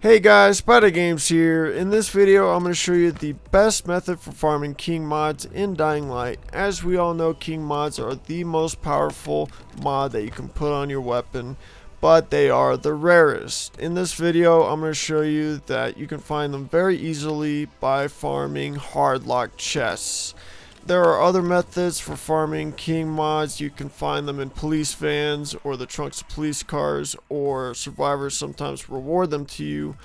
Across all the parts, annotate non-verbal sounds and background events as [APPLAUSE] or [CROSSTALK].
Hey guys, Spider Games here. In this video, I'm going to show you the best method for farming King mods in Dying Light. As we all know, King mods are the most powerful mod that you can put on your weapon, but they are the rarest. In this video, I'm going to show you that you can find them very easily by farming hardlock chests. There are other methods for farming king mods. You can find them in police vans or the trunks of police cars or survivors sometimes reward them to you.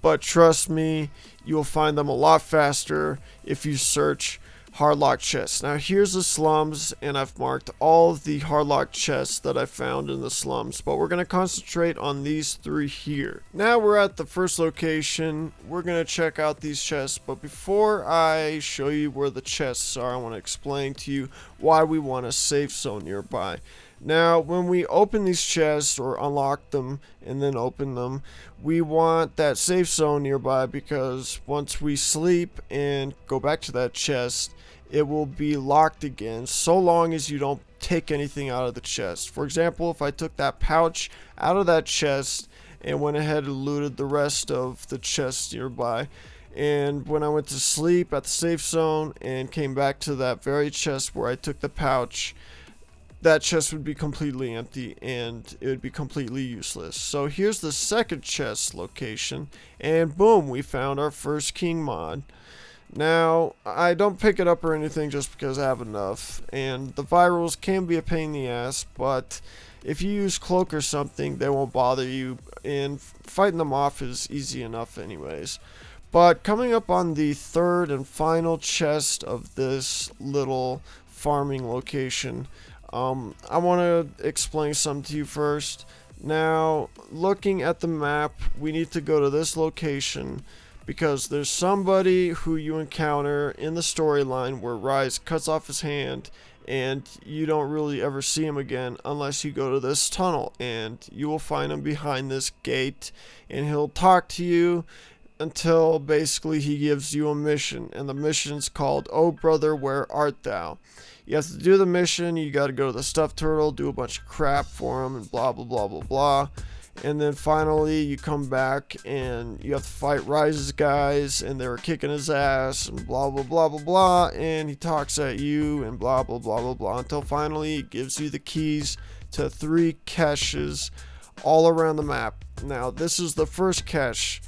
But trust me, you'll find them a lot faster if you search hardlock chests. Now here's the slums and I've marked all the hardlock chests that I found in the slums but we're going to concentrate on these three here. Now we're at the first location. We're going to check out these chests but before I show you where the chests are I want to explain to you why we want a safe zone nearby. Now, when we open these chests or unlock them and then open them, we want that safe zone nearby because once we sleep and go back to that chest, it will be locked again so long as you don't take anything out of the chest. For example, if I took that pouch out of that chest and went ahead and looted the rest of the chest nearby, and when I went to sleep at the safe zone and came back to that very chest where I took the pouch, that chest would be completely empty and it would be completely useless. So here's the second chest location and boom, we found our first king mod. Now, I don't pick it up or anything just because I have enough, and the virals can be a pain in the ass, but if you use cloak or something, they won't bother you, and fighting them off is easy enough anyways. But coming up on the third and final chest of this little farming location, um, I want to explain something to you first. Now, looking at the map, we need to go to this location because there's somebody who you encounter in the storyline where Rais cuts off his hand and you don't really ever see him again unless you go to this tunnel and you will find him behind this gate and he'll talk to you until basically he gives you a mission and the mission's called oh brother where art thou you have to do the mission you got to go to the stuffed turtle do a bunch of crap for him and blah blah blah blah blah and then finally you come back and you have to fight Rais's guys and they were kicking his ass and blah blah blah blah blah and he talks at you and blah blah blah blah blah until finally he gives you the keys to three caches all around the map. Now this is the first cache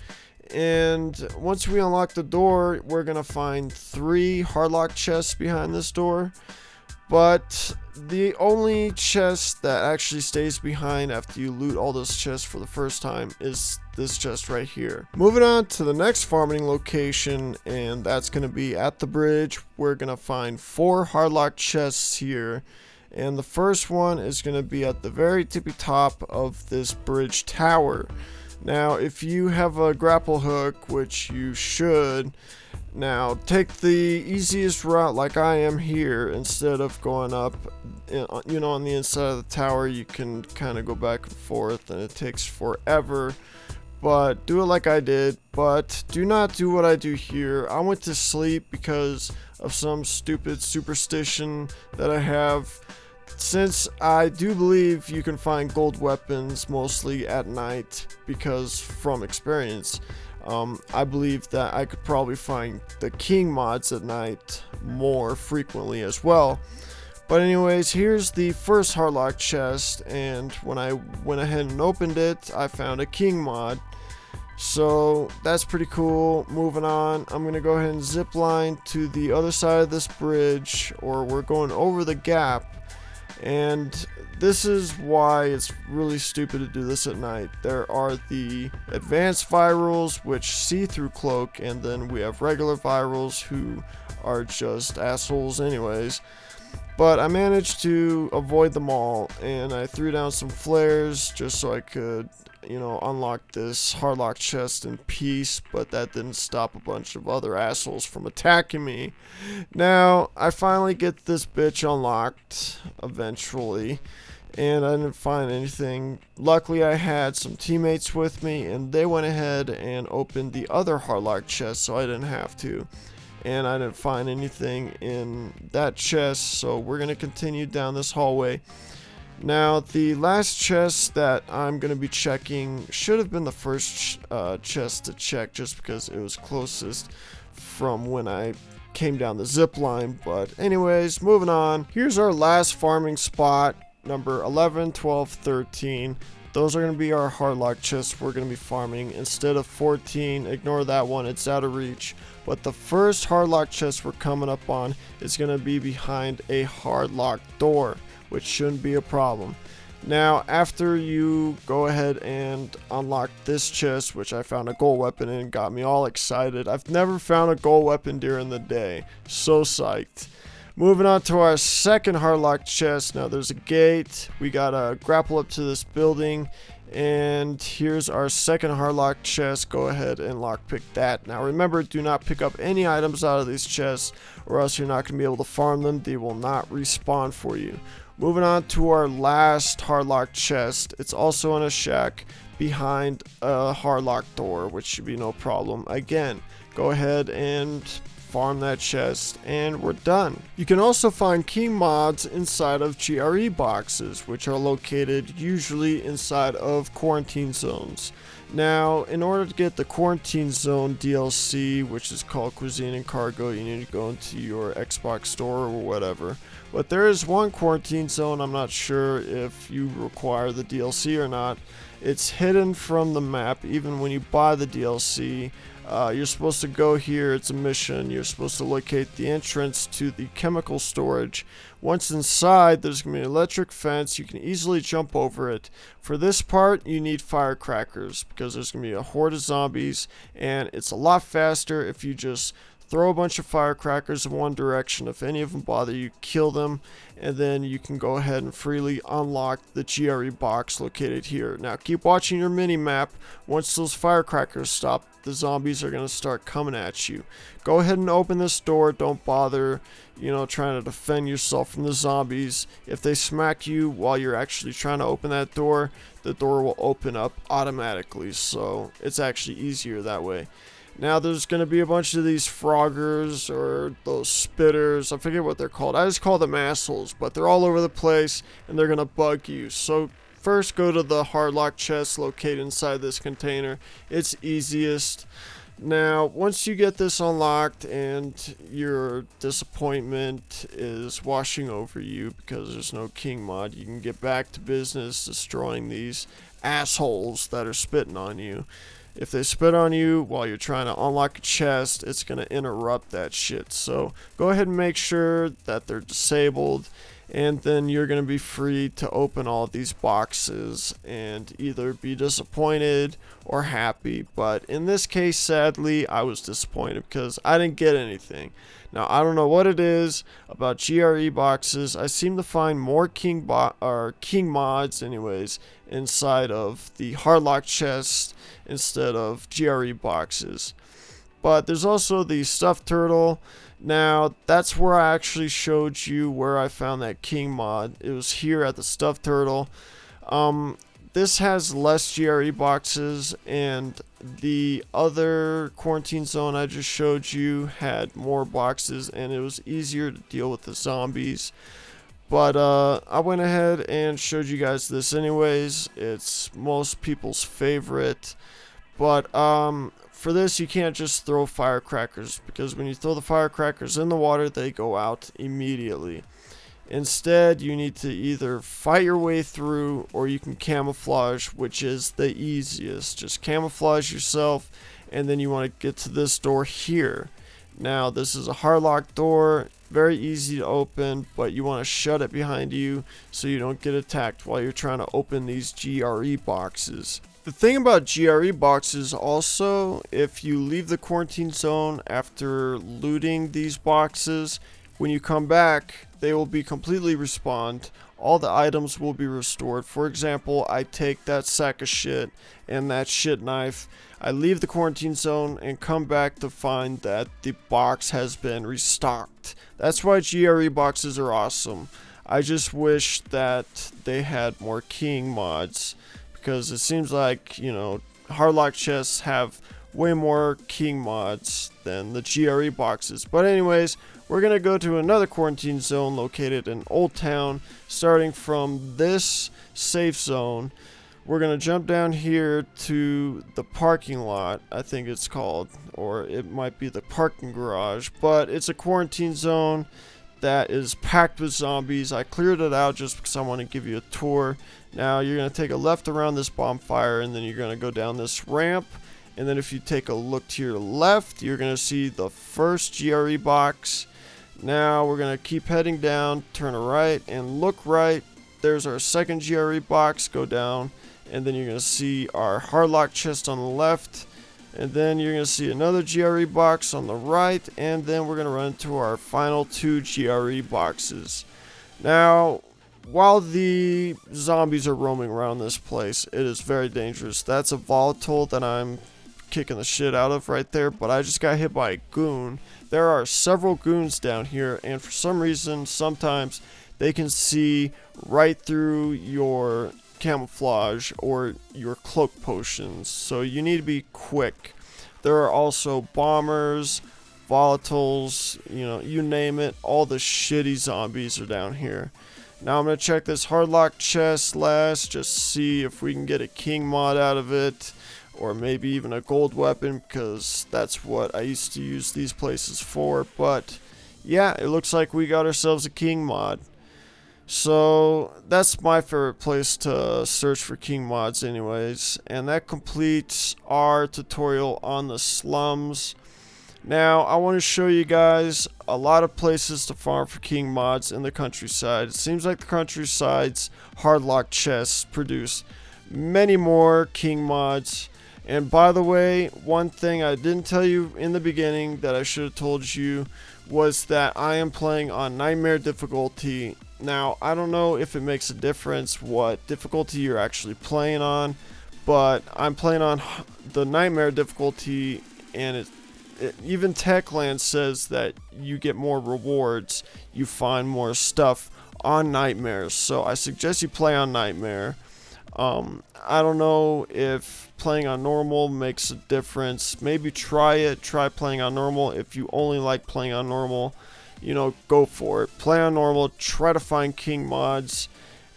and once we unlock the door we're gonna find three hardlock chests behind this door but the only chest that actually stays behind after you loot all those chests for the first time is this chest right here. Moving on to the next farming location, and that's going to be at the bridge. We're going to find four hardlock chests here. And the first one is going to be at the very tippy top of this bridge tower. Now, if you have a grapple hook, which you should, now, take the easiest route like I am here instead of going up, you know, on the inside of the tower, you can kind of go back and forth and it takes forever. But do it like I did, but do not do what I do here. I went to sleep because of some stupid superstition that I have. Since I do believe you can find gold weapons mostly at night because from experience, um, I believe that I could probably find the king mods at night more frequently as well. But anyways, here's the first hardlock chest, and when I went ahead and opened it, I found a king mod. So that's pretty cool. Moving on, I'm to go ahead and zip line to the other side of this bridge, or we're going over the gap. And this is why it's really stupid to do this at night. There are the advanced virals which see through cloak and then we have regular virals who are just assholes anyways. But I managed to avoid them all and I threw down some flares just so I could you know, unlock this hardlock chest in peace, but that didn't stop a bunch of other assholes from attacking me. Now, I finally get this bitch unlocked, eventually, and I didn't find anything. Luckily, I had some teammates with me, and they went ahead and opened the other hardlock chest, so I didn't have to. And I didn't find anything in that chest, so we're to continue down this hallway. Now, the last chest that I'm going to be checking should have been the first uh, chest to check just because it was closest from when I came down the zip line. But anyways, moving on. Here's our last farming spot, number 11, 12, 13. Those are going to be our hardlock chests we're going to be farming. Instead of 14, ignore that one, it's out of reach. But the first hardlock chest we're coming up on is going to be behind a hardlock door, which shouldn't be a problem. Now, after you go ahead and unlock this chest, which I found a gold weapon in, got me all excited. I've never found a gold weapon during the day. So psyched. Moving on to our second hardlock chest. Now there's a gate. We gotta grapple up to this building. And here's our second hardlock chest. Go ahead and lockpick that. Now remember, do not pick up any items out of these chests or else you're not going to be able to farm them. They will not respawn for you. Moving on to our last hardlock chest. It's also in a shack behind a hardlock door, which should be no problem. Again, go ahead and farm that chest, and we're done. You can also find king mods inside of GRE boxes, which are located usually inside of quarantine zones. Now, in order to get the Quarantine Zone DLC, which is called Cuisine and Cargo, you need to go into your Xbox store or whatever. But there is one Quarantine Zone, I'm not sure if you require the DLC or not. It's hidden from the map even when you buy the DLC. Uh, you're supposed to go here, it's a mission. You're supposed to locate the entrance to the chemical storage. Once inside, there's going to be an electric fence. You can easily jump over it. For this part, you need firecrackers because there's going to be a horde of zombies, and it's a lot faster if you just throw a bunch of firecrackers in one direction. If any of them bother you, kill them, and then you can go ahead and freely unlock the GRE box located here. Now keep watching your mini map. Once those firecrackers stop, the zombies are going to start coming at you. Go ahead and open this door. Don't bother, you know, trying to defend yourself from the zombies. If they smack you while you're actually trying to open that door, the door will open up automatically. So it's actually easier that way. Now there's going to be a bunch of these froggers or those spitters. I forget what they're called. I just call them assholes, but they're all over the place and they're going to bug you. So first go to the hardlock chest located inside this container. It's easiest. Now, once you get this unlocked and your disappointment is washing over you because there's no king mod, you can get back to business destroying these assholes that are spitting on you. If they spit on you while you're trying to unlock a chest, it's going to interrupt that shit. So go ahead and make sure that they're disabled and then you're going to be free to open all these boxes and either be disappointed or happy. But in this case, sadly, I was disappointed because I didn't get anything. Now, I don't know what it is about GRE boxes. I seem to find more King bo or King mods, anyways, inside of the hardlock chest instead of GRE boxes. But there's also the stuffed turtle. Now, that's where I actually showed you where I found that king mod. It was here at the stuffed turtle. Um, this has less GRE boxes and the other quarantine zone I just showed you had more boxes and it was easier to deal with the zombies. But uh, I went ahead and showed you guys this anyways. It's most people's favorite. But um, for this, you can't just throw firecrackers because when you throw the firecrackers in the water, they go out immediately. Instead, you need to either fight your way through or you can camouflage, which is the easiest. Just camouflage yourself and then you want to get to this door here. Now, this is a hardlock door, very easy to open, but you want to shut it behind you so you don't get attacked while you're trying to open these GRE boxes. The thing about GRE boxes also, if you leave the quarantine zone after looting these boxes, when you come back, they will be completely respawned. All the items will be restored. For example, I take that sack of shit and that shit knife. I leave the quarantine zone and come back to find that the box has been restocked. That's why GRE boxes are awesome. I just wish that they had more king mods because it seems like, you know, hardlock chests have way more king mods than the GRE boxes. But anyways, we're going to go to another quarantine zone located in Old Town, starting from this safe zone. We're going to jump down here to the parking lot, I think it's called, or it might be the parking garage, but it's a quarantine zone that is packed with zombies. I cleared it out just because I want to give you a tour. Now you're going to take a left around this bonfire and then you're going to go down this ramp. And then if you take a look to your left, you're going to see the first GRE box. Now we're going to keep heading down, turn right, and look right. There's our second GRE box, go down, and then you're going to see our hardlock chest on the left. And then you're going to see another GRE box on the right, and then we're going to run to our final two GRE boxes. Now, while the zombies are roaming around this place, it is very dangerous. That's a volatile that I'm kicking the shit out of right there, but I just got hit by a goon. There are several goons down here, and for some reason, sometimes they can see right through your camouflage or your cloak potions, so you need to be quick. There are also bombers, volatiles, you know, you name it, all the shitty zombies are down here. Now I'm going to check this hardlock chest last, just see if we can get a king mod out of it, or maybe even a gold weapon, because that's what I used to use these places for, but yeah, it looks like we got ourselves a king mod. So that's my favorite place to search for king mods anyways. And that completes our tutorial on the slums. Now I want to show you guys a lot of places to farm for king mods in the countryside. It seems like the countryside's hardlock chests produce many more king mods. And by the way, one thing I didn't tell you in the beginning that I should have told you was that I am playing on Nightmare difficulty now, I don't know if it makes a difference what difficulty you're actually playing on, but I'm playing on the Nightmare difficulty, and it, it, even Techland says that you get more rewards, you find more stuff on Nightmares, so I suggest you play on Nightmare. Um, I don't know if playing on normal makes a difference. Maybe try it. Try playing on normal if you only like playing on normal you know, go for it. Play on normal, try to find king mods,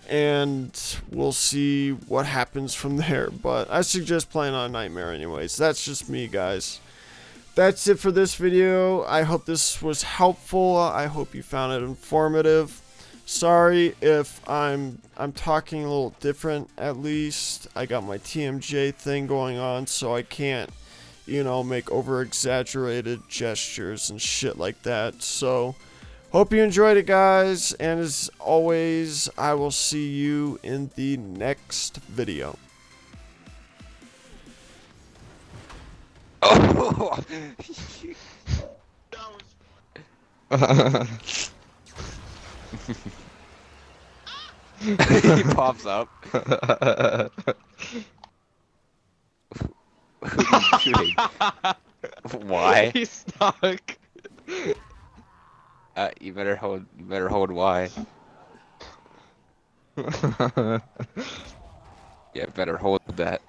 and we'll see what happens from [LAUGHS] there. But I suggest playing on Nightmare anyways. That's just me, guys. That's it for this video. I hope this was helpful. I hope you found it informative. Sorry if I'm I'm talking a little different at least. I got my TMJ thing going on so I can't you know, make over exaggerated gestures and shit like that. So, hope you enjoyed it, guys. And as always, I will see you in the next video. [LAUGHS] Oh! [LAUGHS] [LAUGHS] he pops up. Who are shooting? Why? [LAUGHS] He's stuck. Uh, you better hold. You better hold Y. [LAUGHS] yeah, better hold that.